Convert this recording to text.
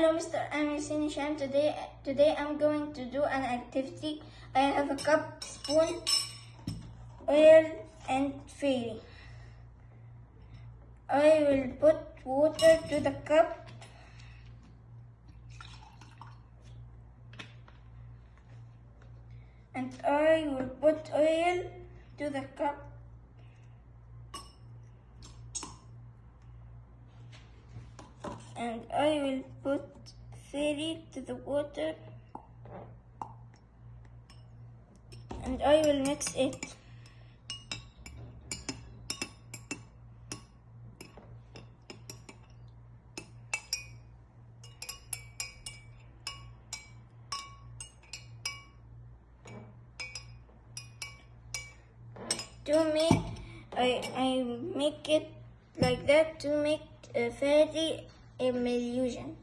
Hello, Mr. I'm Yasin Hisham. Today, today I'm going to do an activity. I have a cup, spoon, oil, and fairy. I will put water to the cup. And I will put oil to the cup. And I will put fairy to the water and I will mix it. To make, I, I make it like that to make a illusion.